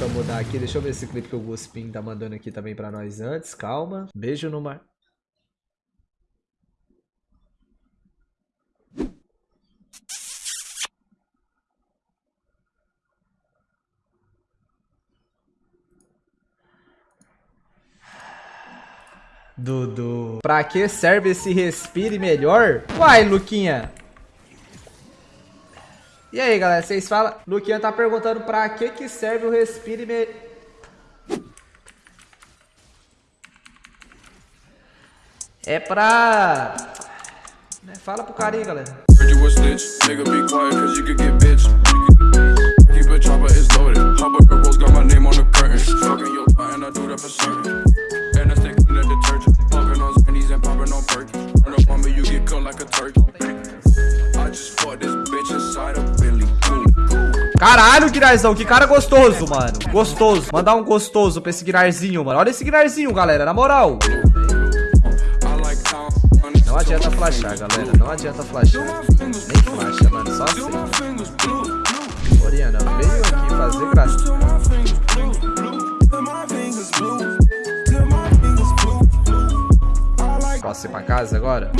Deixa eu mudar aqui. Deixa eu ver esse clipe que o Guspin tá mandando aqui também pra nós antes. Calma. Beijo no mar. Dudu. Pra que serve esse respire melhor? Uai, Luquinha. E aí, galera, vocês falam? Luquinha tá perguntando pra que que serve o respire melhor. É pra... Né, fala pro carinho, galera. Keep a chopper, it's loaded. Girls got my name on the curtain. Your I do that for certain. Caralho, Guinarzão, que cara gostoso, mano. Gostoso. Mandar um gostoso pra esse Guinarzinho, mano. Olha esse Guinarzinho, galera, na moral. Não adianta flashar, galera. Não adianta flashar. Nem flasha, mano. Só assim. Oriana veio aqui fazer graça. Posso ir pra casa agora?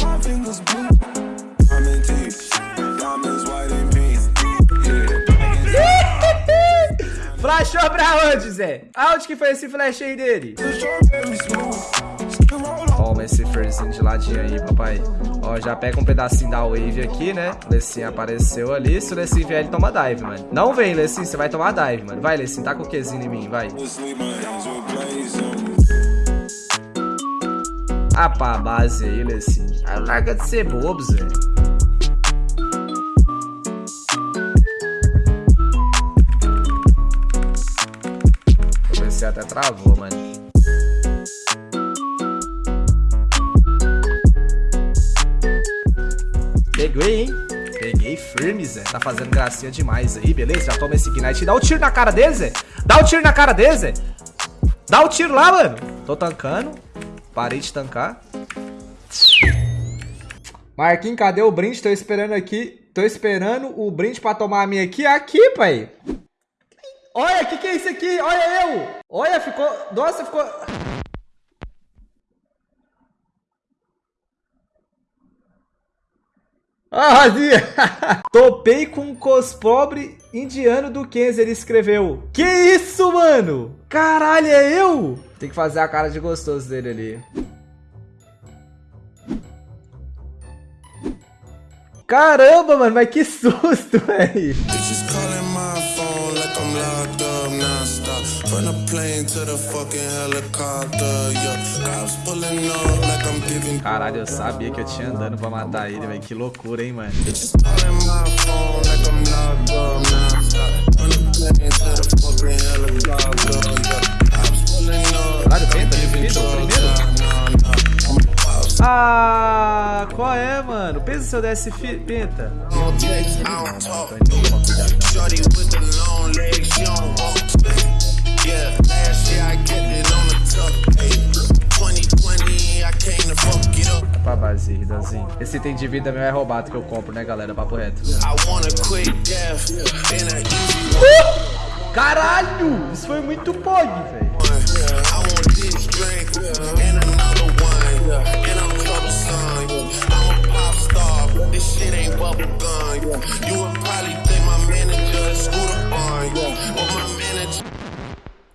Flashou pra onde, Zé? Aonde que foi esse flash aí dele? Toma esse firzinho de ladinho aí, papai. Ó, já pega um pedacinho da wave aqui, né? Lecim apareceu ali. Se o Lecim vier, ele toma dive, mano. Não vem, Lecim, você vai tomar dive, mano. Vai, Lecim, tá com o Qzinho em mim, vai. Ah, pá, base aí. Ah, larga de ser bobo, Zé. Até travou, mano. Peguei, hein? Peguei firme, Zé. Tá fazendo gracinha demais aí, beleza? Já toma esse Ignite. Dá o um tiro na cara dele, Zé. Dá o um tiro na cara dele, Zé. Dá o um tiro lá, mano. Tô tancando. Parei de tancar. Marquinhos, cadê o brinde? Tô esperando aqui. Tô esperando o brinde pra tomar a minha aqui. Aqui, pai. Olha, o que, que é isso aqui? Olha eu. Olha, ficou... Nossa, ficou... Ah, Razia! Topei com um cospobre indiano do Kenzie, ele escreveu. Que isso, mano? Caralho, é eu? Tem que fazer a cara de gostoso dele ali. Caramba, mano, mas que susto, velho. Caralho, eu sabia que eu tinha andando pra matar ele, velho. Que loucura, hein, mano. Caralho, tenta, dividido primeiro. Ah, qual é, mano? Pensa se eu desse penta. Pra item de vida meu é roubado que eu compro, né, galera? Papo reto. Uh! Caralho! Isso foi muito pog, velho.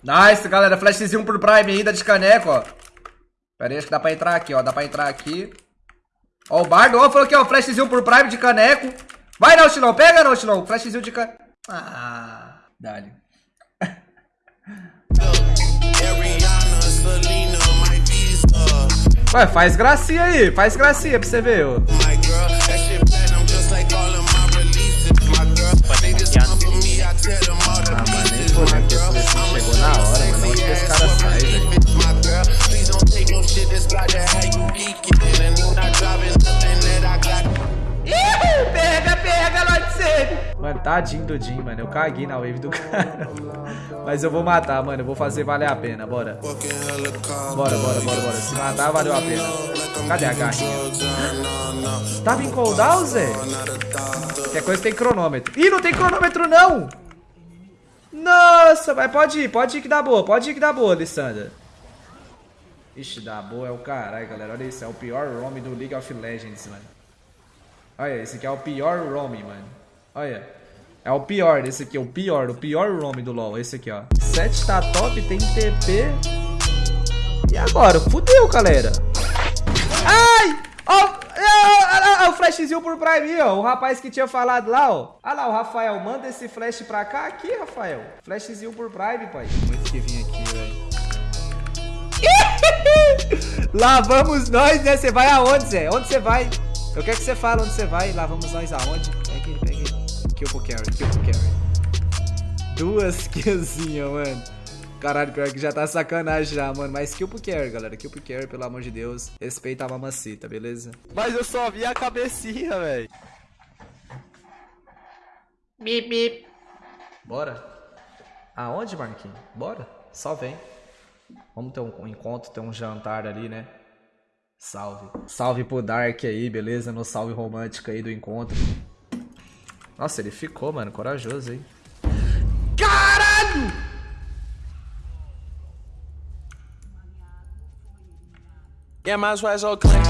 Nice, galera. Flashzinho pro Prime ainda de caneco, ó. Pera aí, acho que dá pra entrar aqui, ó. Dá pra entrar aqui. Ó, o Bardo, ó, falou aqui, ó. Flashzinho pro Prime de caneco. Vai, Nautilão. Pega, Nautilão. Flashzinho de caneco. Ah, dale. Ué, faz gracinha aí. Faz gracinha pra você ver, ó. Tadinho do Jim, mano. Eu caguei na wave do cara. Mas eu vou matar, mano. Eu vou fazer valer a pena. Bora. Bora, bora, bora, bora. Se matar, valeu a pena. Cadê a garrinha? Tava em cooldown, Zé? Qualquer coisa tem cronômetro. Ih, não tem cronômetro, não! Nossa, mas pode ir, pode ir que dá boa, pode ir que dá boa, Alessandra. Ixi, dá boa é o caralho, galera. Olha isso, é o pior roam do League of Legends, mano. Olha, esse aqui é o pior roam, mano. Olha. É o pior, esse aqui, o pior, o pior roam do LoL, esse aqui, ó. 7 tá top, tem TP. E agora? Fudeu, galera. Ai! Ó, oh, oh, oh, o flashzinho por Prime, ó. O rapaz que tinha falado lá, ó. Ah lá, o Rafael. Manda esse flash pra cá. Aqui, Rafael. Flashzinho por Prime, pai. Muito que vir aqui, velho. Lá vamos nós, né? Você vai aonde, Zé? Onde você vai? Eu quero que você fale onde você vai. Lá vamos nós aonde? Pega aí, pega. Kill pro carry, kill pro carry. Duas killzinhas, mano. Caralho, pior que já tá sacanagem já, mano. Mas kill pro carry, galera. Kill pro carry, pelo amor de Deus. Respeita a mamacita, beleza? Mas eu só vi a cabecinha, velho. Bip, bip. Bora. Aonde, Marquinhos? Bora. Só vem. Vamos ter um encontro, ter um jantar ali, né? Salve. Salve pro Dark aí, beleza? No salve romântico aí do encontro. Nossa, ele ficou, mano. Corajoso aí. Caralho! Yeah, as well so clean.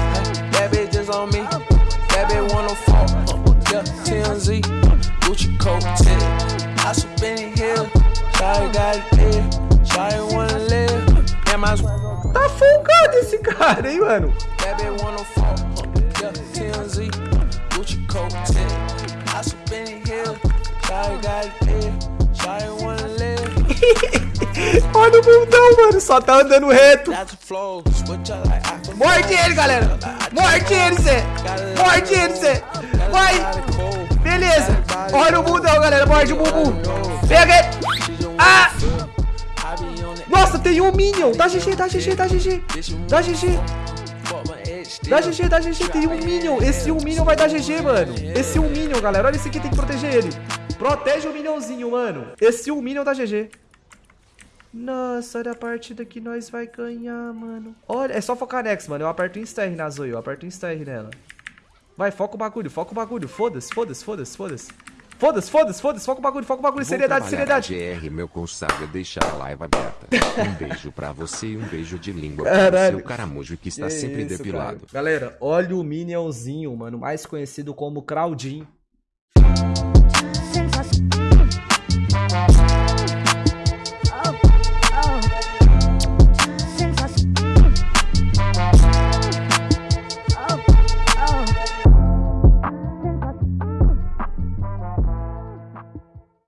That bitch just on me. That bitch wanna fall. Yeah, TMZ. Gucci coat. I spin it here. Sorry, got it there. Sorry, wanna live. Yeah, well so Tá folgado esse cara, hein, mano? That bitch wanna fall. Yeah, TMZ. Gucci coat. Got it wanna live. Olha o bundão, mano. Só tá andando reto. Morde ele, galera. Morde ele, Zé. Morde ele, Zé. Vai. Beleza. Olha o bundão, galera. Morde o bumbum. Pega ele. Ah! Nossa, tem um Minion. Dá GG, dá GG, dá GG. Dá GG. Dá GG, dá GG. Tem um Minion. Esse um Minion vai dar GG, mano. Esse um Minion, galera. Olha esse aqui, tem que proteger ele. Protege o Minionzinho, mano. Esse um Minion dá GG. Nossa, olha a partida que nós vai ganhar, mano. Olha, é só focar next, mano. Eu aperto Insta-R na Zoe, eu aperto Insta-R nela. Vai, foca o bagulho, foca o bagulho. Foda-se, foda-se, foda-se, foda-se. Foda-se, foda-se, foda-se, foca o bagulho, foca o bagulho. Seriedade, seriedade. GR, meu consagra, deixar a live aberta. Um beijo pra você e um beijo de língua Caralho. para o seu caramujo que está Que sempre isso, depilado. cara. Galera, olha o Minionzinho, mano. Mais conhecido como Claudinho.